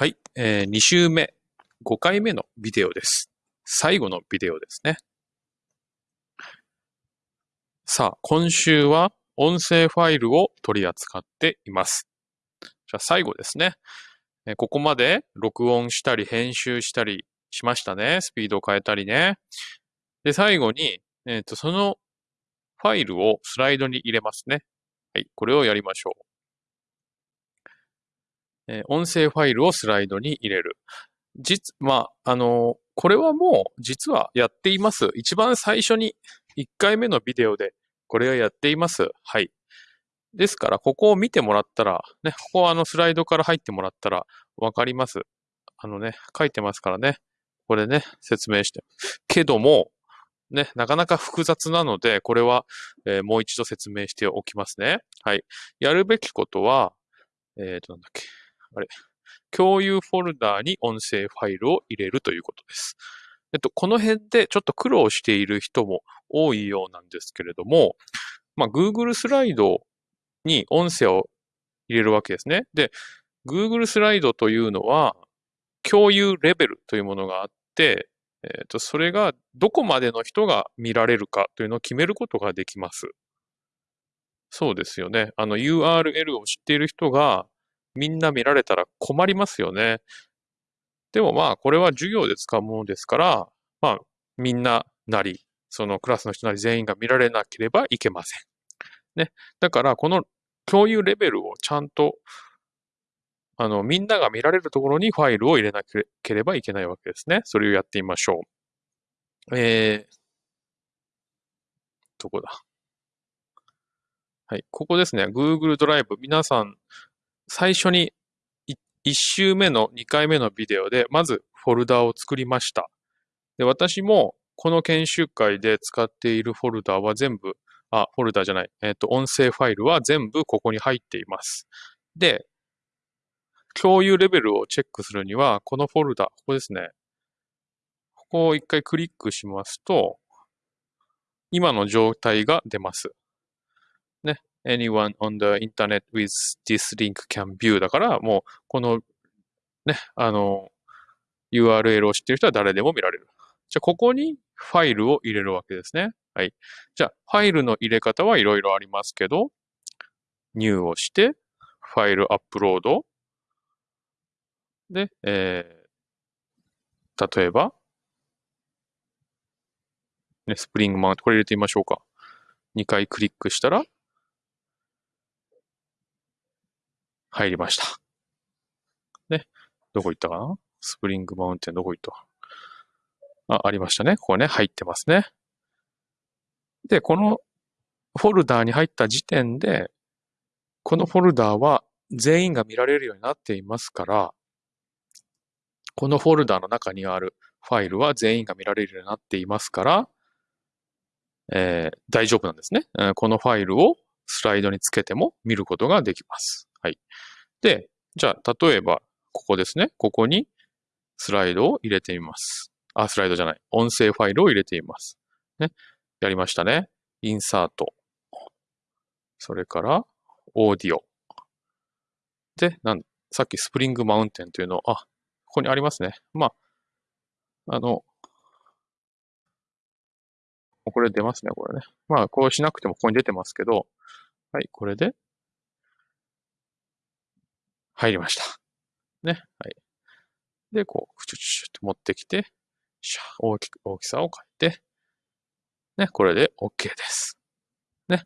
はい、えー、2週目、5回目のビデオです。最後のビデオですね。さあ、今週は音声ファイルを取り扱っています。じゃあ最後ですね。えここまで録音したり編集したりしましたね。スピードを変えたりね。で、最後に、えっ、と、そのファイルをスライドに入れますね。はい、これをやりましょう。音声ファイルをスライドに入れる。実、まあ、あのこれはもう実はやっています。一番最初に1回目のビデオでこれはやっています。はい。ですから、ここを見てもらったら、ね、ここはあのスライドから入ってもらったらわかります。あのね、書いてますからね。これね、説明して。けども、ね、なかなか複雑なので、これは、えーもう一度説明しておきますね。はい。やるべきことは、えっ、と、なんだっけ。あれ。共有フォルダーに音声ファイルを入れるということです。えっと、この辺でちょっと苦労している人も多いようなんですけれども、まあ、Google スライドに音声を入れるわけですね。で、Google スライドというのは、共有レベルというものがあって、えっと、それがどこまでの人が見られるかというのを決めることができます。そうですよね。あの URL を知っている人がみんな見られたら困りますよね。でもまあ、これは授業で使うものですから、まあ、みんななり、そのクラスの人なり全員が見られなければいけません。ね。だから、この共有レベルをちゃんと、あの、みんなが見られるところにファイルを入れなければいけないわけですね。それをやってみましょう。えー、どこだ？はい。ここですね。Google ドライブ。皆さん、最初に1週目の2回目のビデオで、まずフォルダを作りました。で、私もこの研修会で使っているフォルダは全部、あ、フォルダじゃない、えっ、と、音声ファイルは全部ここに入っています。で、共有レベルをチェックするには、このフォルダ、ここですね。ここを一回クリックしますと、今の状態が出ます。ね。Anyone on the internet with this link can view だから、もう、この、ね、あの、URL を知っている人は誰でも見られる。じゃあ、ここにファイルを入れるわけですね。はい。じゃあ、ファイルの入れ方はいろいろありますけど、new をして、ファイルアップロード。で、えー、例えば、ね、スプリングマウント、これ入れてみましょうか。2回クリックしたら、入りました。ね。どこ行ったかな？スプリングマウンテンどこ行った？あ、ありましたね。ここね、入ってますね。で、このフォルダーに入った時点で、このフォルダーは全員が見られるようになっていますから、このフォルダーの中にあるファイルは全員が見られるようになっていますから、えー大丈夫なんですね。このファイルをスライドにつけても見ることができます。はい。で、じゃあ、例えば、ここですね。ここにスライドを入れてみます。あ、スライドじゃない。音声ファイルを入れてみます。ね。やりましたね。インサート。それから、オーディオ。で、なんさっきスプリングマウンテンというのを、あ、ここにありますね。まあ、あの、これ出ますね、これね。まあ、こうしなくてもここに出てますけど、はい、これで、入りました。ね、はい。で、こう、チュチュチュって持ってきて、シャー大きく、大きさを変えて、ね、これで OK です。ね。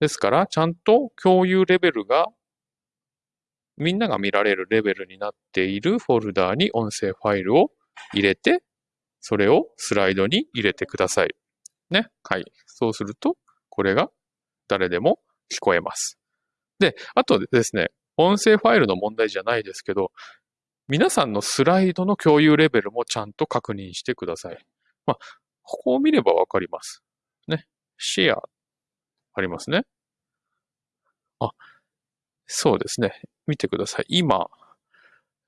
ですから、ちゃんと共有レベルが、みんなが見られるレベルになっているフォルダーに音声ファイルを入れて、それをスライドに入れてください。ね。はい。そうすると、これが誰でも聞こえます。で、あとですね、音声ファイルの問題じゃないですけど、皆さんのスライドの共有レベルもちゃんと確認してください。まあ、ここを見ればわかります。ね。シェア、ありますね。あ、そうですね。見てください。今、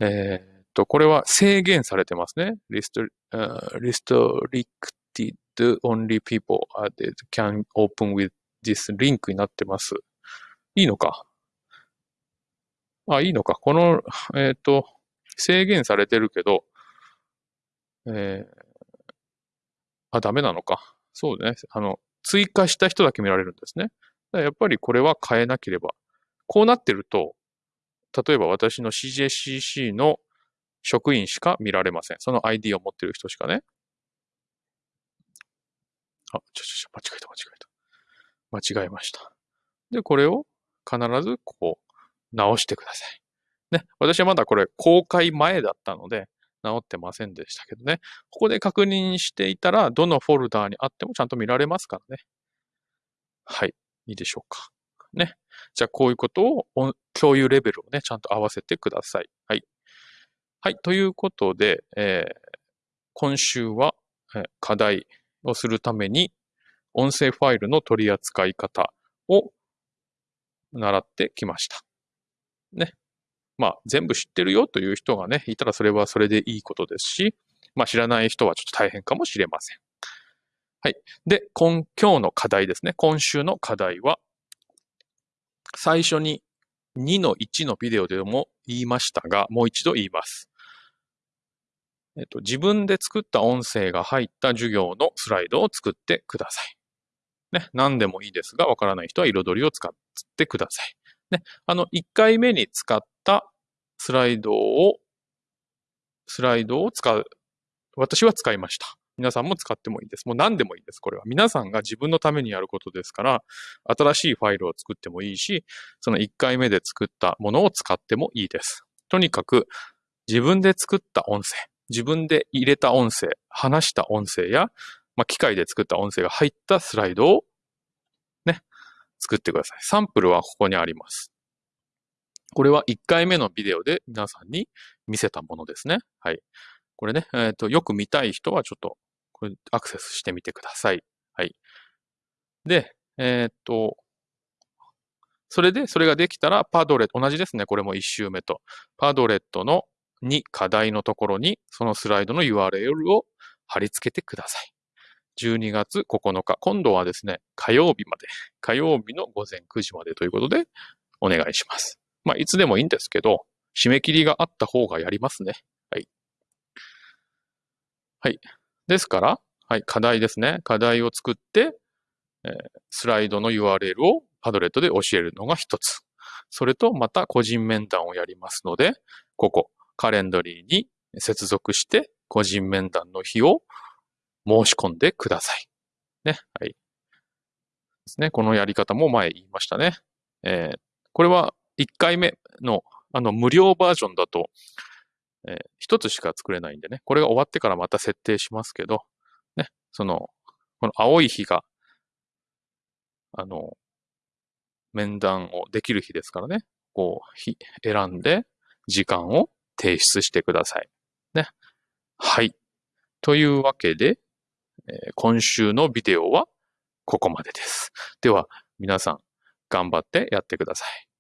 えーっと、これは制限されてますね。Restri- uh, restricted only people that can open with this link になってます。いいのか？あ、いいのか。この、えっ、と、制限されてるけど、えー、あ、ダメなのか。そうね。あの、追加した人だけ見られるんですね。やっぱりこれは変えなければ。こうなってると、例えば私の CJCC の職員しか見られません。その ID を持ってる人しかね。あ、ちょちょちょ、間違えた間違えた。間違えました。で、これを必ずこう直してください。ね。私はまだこれ公開前だったので直ってませんでしたけどね。ここで確認していたら、どのフォルダーにあってもちゃんと見られますからね。はい。いいでしょうか。ね。じゃあ、こういうことを、共有レベルをね、ちゃんと合わせてください。はい。はい。ということで、えー、今週は、え、課題をするために、音声ファイルの取り扱い方を習ってきました。ね。まあ、全部知ってるよという人がね、いたらそれはそれでいいことですし、まあ、知らない人はちょっと大変かもしれません。はい。で、今、今日の課題ですね。今週の課題は、最初に2の1のビデオでも言いましたが、もう一度言います。えっと、自分で作った音声が入った授業のスライドを作ってください。ね、何でもいいですが、わからない人は彩りを使ってください。ね、あの、1回目に使ったスライドを、スライドを使う。私は使いました。皆さんも使ってもいいです。もう何でもいいです。これは。皆さんが自分のためにやることですから、新しいファイルを作ってもいいし、その1回目で作ったものを使ってもいいです。とにかく、自分で作った音声、自分で入れた音声、話した音声や、まあ、機械で作った音声が入ったスライドを、作ってください。サンプルはここにあります。これは1回目のビデオで皆さんに見せたものですね。はい。これね、えっ、ー、と、よく見たい人はちょっと、これアクセスしてみてください。はい。で、えっ、ー、と、それで、それができたら、パドレット、同じですね。これも1周目と。パドレットの2課題のところに、そのスライドの URL を貼り付けてください。12月9日、今度はですね、火曜日まで、火曜日の午前9時までということで、お願いします。まあ、いつでもいいんですけど、締め切りがあった方がやりますね。はい。はい。ですから、はい、課題ですね。課題を作って、えー、スライドの URL をパドレットで教えるのが一つ。それと、また個人面談をやりますので、ここ、カレンダリーに接続して、個人面談の日を申し込んでください。ね。はい。ですね。このやり方も前言いましたね。えー、これは1回目のあの無料バージョンだと、えー、1つしか作れないんでね。これが終わってからまた設定しますけど、ね。その、この青い日が、あの、面談をできる日ですからね。こう、日、選んで、時間を提出してください。ね。はい。というわけで、今週のビデオはここまでです。では、皆さん頑張ってやってください。